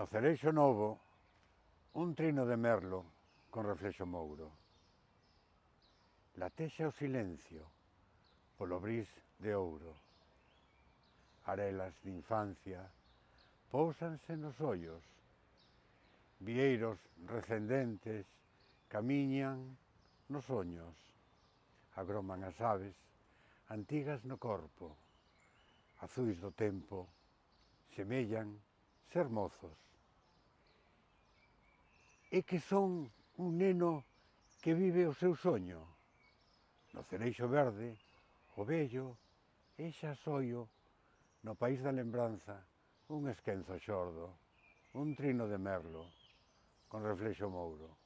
No Cereixo Novo, un trino de merlo con reflexo mouro. Latexa o silencio polo bris de ouro. Arelas de infancia pousanse nos ollos. Vieiros recendentes camiñan nos soños. Agroman as aves antigas no corpo. Azuis do tempo semellan ser mozos é que son un neno que vive o seu soño. No cereixo verde, o vello, e xa soio, no país da lembranza, un esquenzo xordo, un trino de merlo, con reflexo mouro.